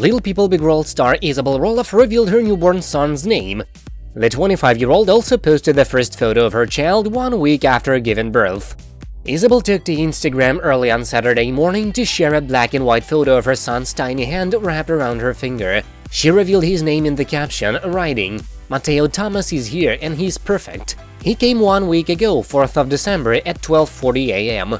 Little People Big World star Isabel Roloff revealed her newborn son's name. The 25-year-old also posted the first photo of her child one week after giving birth. Isabel took to Instagram early on Saturday morning to share a black and white photo of her son's tiny hand wrapped around her finger. She revealed his name in the caption, writing, Mateo Thomas is here and he's perfect. He came one week ago, 4th of December at 12.40 am.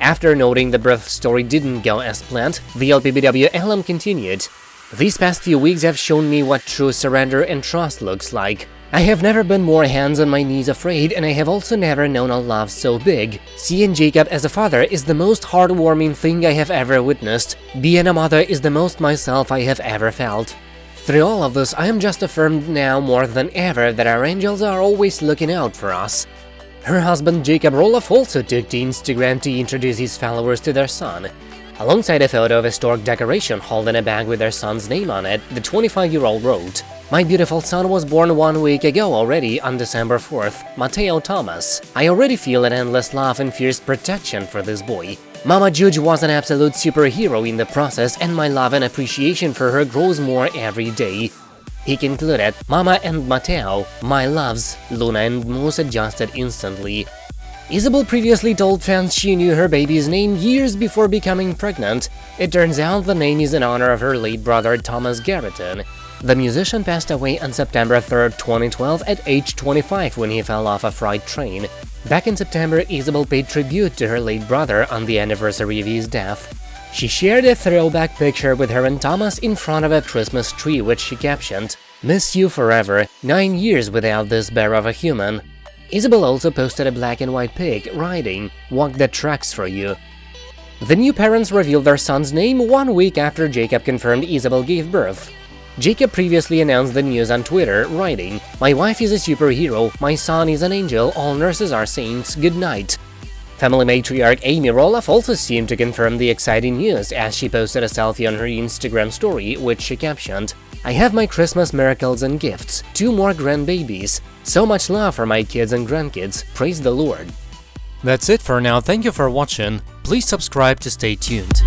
After noting the birth story didn't go as planned, the LPBW alum continued, These past few weeks have shown me what true surrender and trust looks like. I have never been more hands on my knees afraid, and I have also never known a love so big. Seeing Jacob as a father is the most heartwarming thing I have ever witnessed. Being a mother is the most myself I have ever felt. Through all of this, I am just affirmed now more than ever that our angels are always looking out for us. Her husband Jacob Roloff also took to Instagram to introduce his followers to their son. Alongside a photo of a stork decoration holding a bag with their son's name on it, the 25-year-old wrote, My beautiful son was born one week ago already on December 4th, Mateo Thomas. I already feel an endless love and fierce protection for this boy. Mama Juge was an absolute superhero in the process and my love and appreciation for her grows more every day. He concluded, Mama and Mateo, my loves, Luna and Moose adjusted instantly. Isabel previously told fans she knew her baby's name years before becoming pregnant. It turns out the name is in honor of her late brother Thomas Garretton. The musician passed away on September 3, 2012 at age 25 when he fell off a freight train. Back in September, Isabel paid tribute to her late brother on the anniversary of his death. She shared a throwback picture with her and Thomas in front of a Christmas tree which she captioned, Miss you forever, nine years without this bear of a human. Isabel also posted a black and white pic, writing, Walk the tracks for you. The new parents revealed their son's name one week after Jacob confirmed Isabel gave birth. Jacob previously announced the news on Twitter, writing, My wife is a superhero, my son is an angel, all nurses are saints, good night. Family matriarch Amy Roloff also seemed to confirm the exciting news as she posted a selfie on her Instagram story, which she captioned, I have my Christmas miracles and gifts, two more grandbabies, so much love for my kids and grandkids, praise the Lord. That's it for now, thank you for watching, please subscribe to stay tuned.